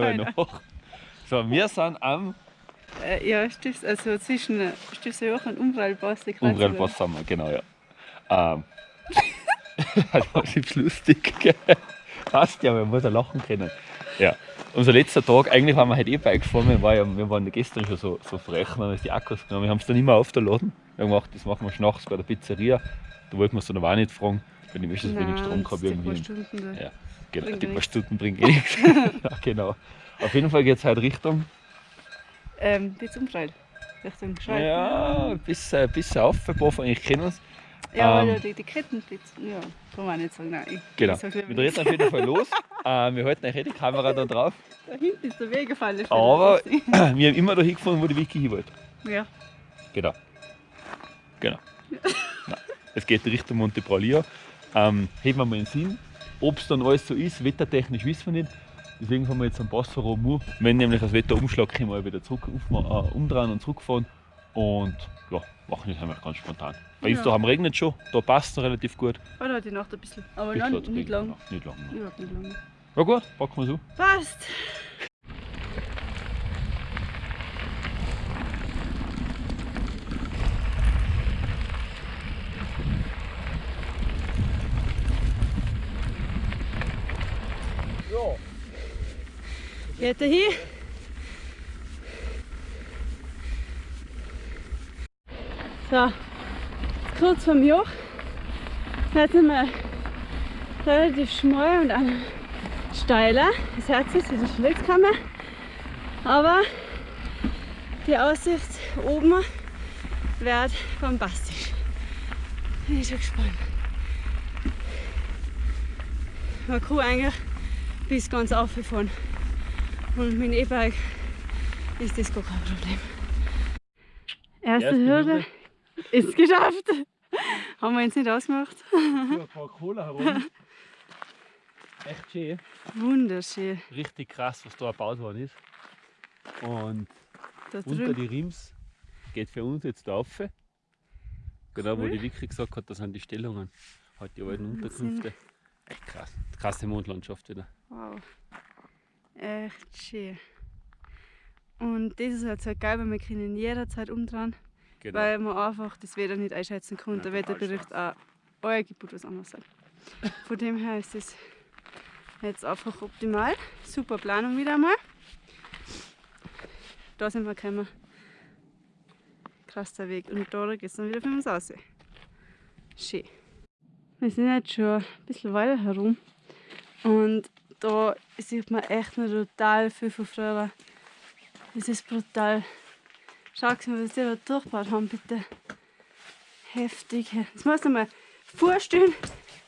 mal nach. So, wir sind am Äh, ja, Stift, also zwischen Stiftsjoch und Kreuzung. Umbrellpass sind wir, genau, ja. Ähm, das war lustig, gell? Passt ja, man muss ja lachen können. Ja. Unser letzter Tag, eigentlich waren wir heute eh Bike gefahren, wir, war ja, wir waren gestern schon so, so frech, wir haben uns die Akkus genommen, wir haben es dann immer aufgeladen. Wir haben gemacht, das machen wir nachts bei der Pizzeria. Da wollten wir es dann aber auch nicht fragen, wenn ich möchte, wenig Strom gehabt irgendwie. da. Ja, genau, die paar. Stunden bringen eh nichts. ja, genau. Auf jeden Fall geht es heute Richtung, Ähm, jetzt Umbrall. Richtung Schweiz. ja, bis, äh, bis auf, ein paar von euch kennen uns. Ja, weil ähm, ja die, die Kettenblitz. Ja, kann man nicht sagen. Nein, ich, Genau. Ich Wir treten auf jeden Fall los. äh, wir halten euch eh die Kamera da drauf. Da hinten ist der Weg gefallen. Aber wir haben immer da hingefahren, wo die Vicky hin wollte. Ja. Genau. Genau. Nein. Es geht Richtung Monte Braulia. Ähm, heben wir mal in den Sinn. Ob es dann alles so ist, wettertechnisch wissen wir nicht. Deswegen fahren wir jetzt am Passfahrer um. Wenn nämlich das Wetter umschlägt, können wir wieder zurück, äh, umdrehen und zurückfahren. Und ja, machen das einfach ganz spontan. Bei uns Ja. da haben regnet schon, da passt es relativ gut. Heute heute Nacht ein bisschen. Aber Bisschen nein, hat's nicht lang. ja, Nicht lang. Überhaupt nicht lang. Ja gut, packen wir so. Passt. Geht er hin? So, kurz vom Joch. Jetzt sind wir relativ schmal und steiler. Das Herz ist in der Schlitzkammer. Aber die Aussicht oben wird bombastisch. Bin ich schon gespannt. Man kann eigentlich bis ganz aufgefahren. Und mit dem E-Bike ist das gar kein Problem. Erste Erste Hürde ist geschafft. Haben wir uns nicht ausgemacht. ein paar Cola herum. Echt schön. Wunderschön. Richtig krass, was da gebaut worden ist. Und Da unter die Rims geht für uns jetzt da rauf. Genau, wo Cool. die Vicky gesagt hat, das sind die Stellungen. Halt die alten. Unterkünfte. Echt krass. Krasse Mondlandschaft wieder. Wow. Echt schön. Und das ist halt so geil, weil wir können jederzeit umdrehen, Genau. weil man einfach das Wetter nicht einschätzen kann. Der Wetterbericht auch euer Gebot was anderes sagt. Von dem her ist es jetzt einfach optimal. Super Planung wieder einmal. Da sind wir gekommen. Krass der Weg. Und da geht es dann wieder für uns raus. Schön. Wir sind jetzt schon ein bisschen weiter herum. Und da sieht man echt noch total viel von früher. Das ist brutal. Schau mal, was die da durchgebaut haben, bitte. Heftig. Das muss man mal vorstellen,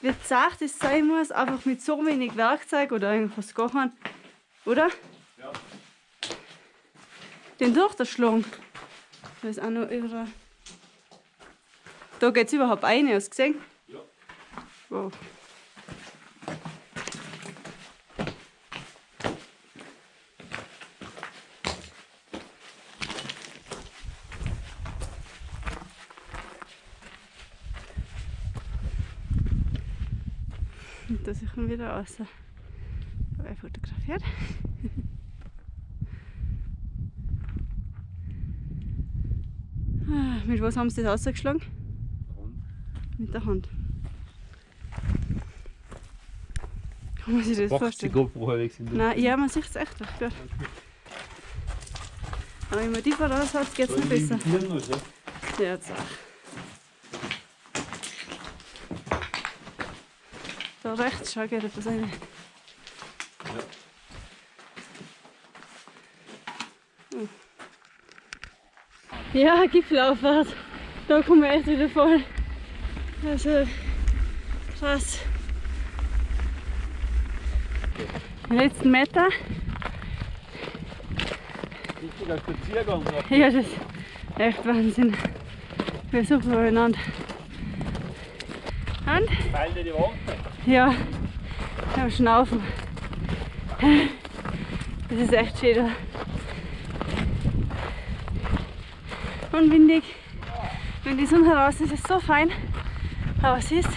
wie zart es sein muss, einfach mit so wenig Werkzeug oder irgendwas kein, Oder? Ja. Den durchzuschlagen. Da ist auch noch überall. Da geht es überhaupt rein, hast du gesehen? Ja. Wow. Und da sind wir wieder raus. Habe ich fotografiert. Ah, Mit was haben sie das ausgeschlagen? Mit der Hand. Kann man sich das die vorstellen? GoPro Nein, ja, man sieht es echt. Gut. Aber wenn man die voraus hat, geht es noch besser. Ja, jetzt auch. Da rechts, schau, geht etwas rein. Ja, Gipfelauffahrt. Da kommen wir echt wieder voll. Also, krass. Die letzten Meter. Richtiger Spaziergang. Ja, das ist echt Wahnsinn. Wir suchen übereinander. Und? Teil dir die Wand. Ja, am Schnaufen. Das ist echt schön. Und windig. Wenn die Sonne heraus ist, ist es so fein. Aber es ist.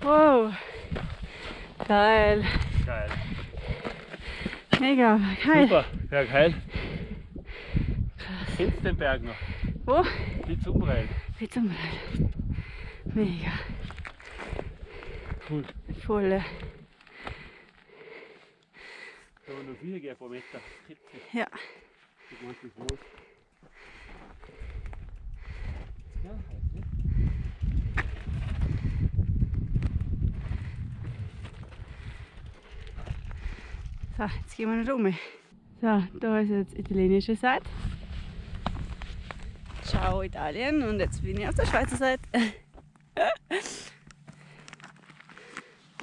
Wow. Geil. Geil. Mega. Geil. Super, ja geil. Kennst du den Berg noch? Wo? Die Zumreil. Wie zum Beispiel. Mega. Cool. Voll. Da haben wir noch viel gehen, paar Meter. Ja. Ich mach das los. Ja, So, jetzt gehen wir nicht um. So, da ist jetzt italienische Seite. Ciao Italien und jetzt bin ich auf der Schweizer Seite.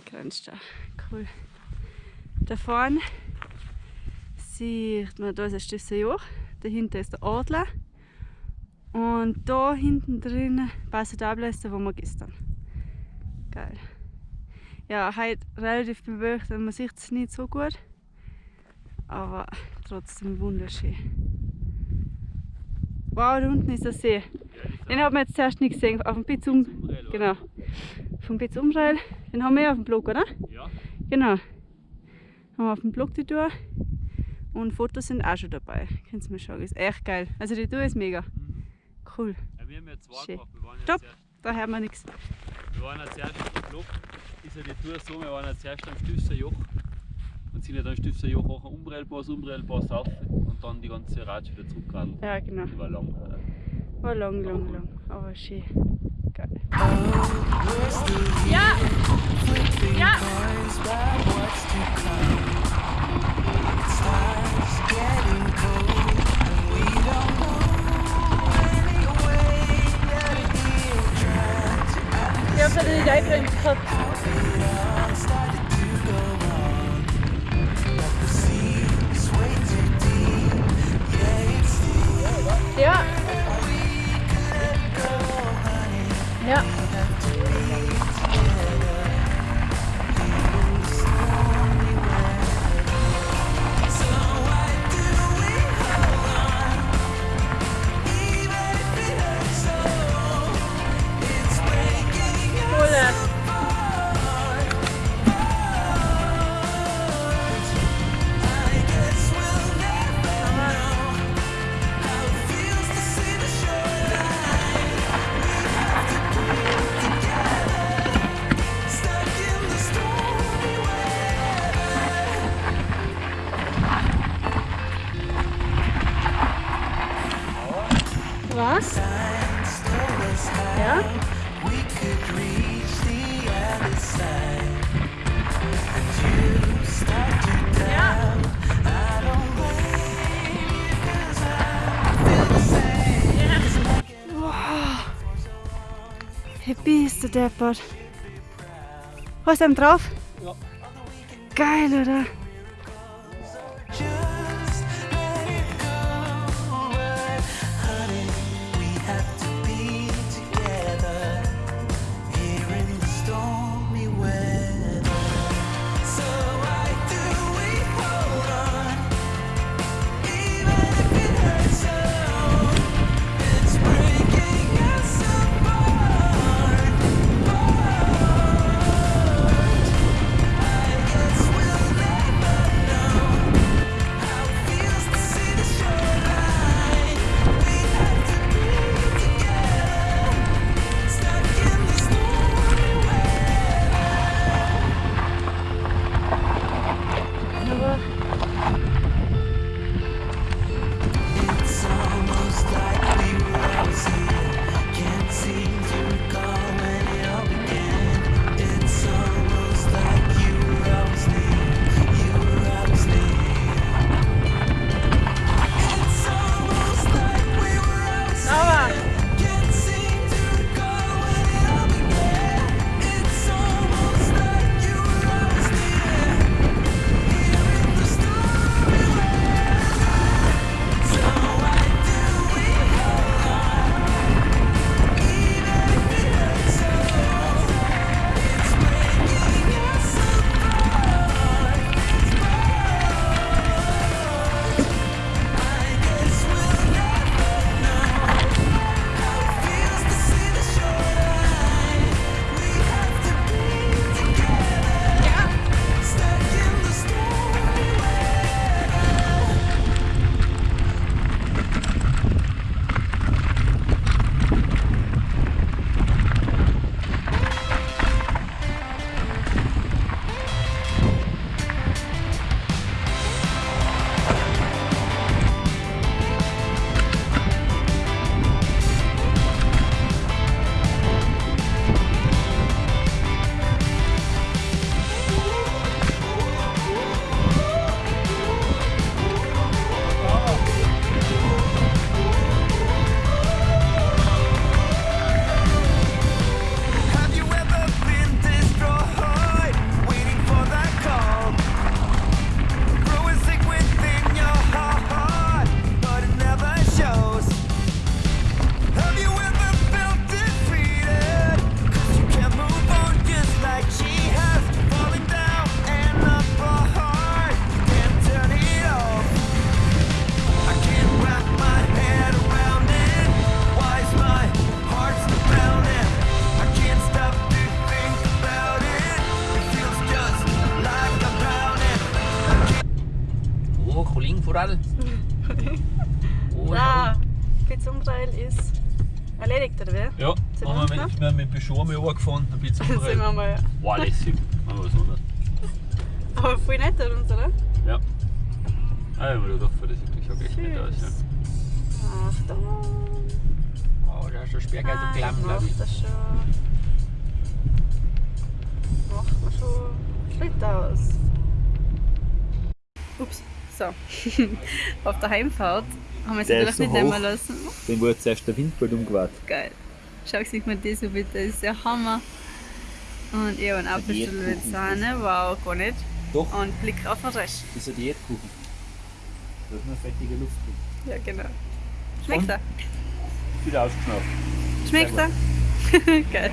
Grenzt da. Cool. Da vorne sieht man, da ist ein Stifter Joch, dahinter ist der Adler und da hinten drin Passo d'Abla ist der, wo wir gestern. Geil. Ja, heute relativ bewölkt, man sieht es nicht so gut, aber trotzdem wunderschön. Wow, da unten ist der See. Den haben wir jetzt zuerst nicht gesehen, auf dem um, oder? genau, vom Bitz Umrail. Den haben wir ja auf dem Blog, oder? Ja. Genau. Haben wir auf dem Blog die Tour. Und Fotos sind auch schon dabei. Könnt ihr mal schauen. Ist echt geil. Also die Tour ist mega. Cool. ja. Wir haben ja zwei Schön. gemacht. Wir waren Stopp. Da hört man nichts. Wir waren ja zuerst auf dem Block, ist ja die Tour so, wir waren ja zuerst am Stifter Joch und sind ja dann Stifter Joch auch am Umbrellpass, Umbrellpass rauf und dann die ganze Ratsch wieder zurückgeradelt. Ja, genau. Die war lang. äh, War lang, lang, lang. Aber schön. Geil. Ja! Ja! Ja. Ja. Wow. Happy ist der Deppert. Was ist denn drauf? Ja. Geil, oder? Wir mit, wir haben mit Peugeot mal runtergefahren, ein bisschen Sind wir mal. Wow, lässig. Machen wir was anderes. Aber voll nett an uns, oder? Ja. Ah, ich habe mir gedacht, das sieht doch echt nett aus. Ja. Achtung! Oh, da ist der Sperrgeist Ah, so klamm, glaube macht ich. das schon. Macht man schon Schritt aus. Ups, so. Auf der Heimfahrt haben wir es natürlich nicht nehmen lassen. Dann wurde zuerst der Windbild umgewartet. Geil. Schau sich mal das an, bitte. Das ist der Hammer. Und ich habe einen Apfelstuhl mit. Sahne. Wow, gar nicht. Doch, Und Blick auf den Rest. das ist ein Diätkuchen. Da ist nur fettige Luft drin. Ja, genau. Schmeckt er? Wieder ausgeschnauft. Schmeckt er? Geil.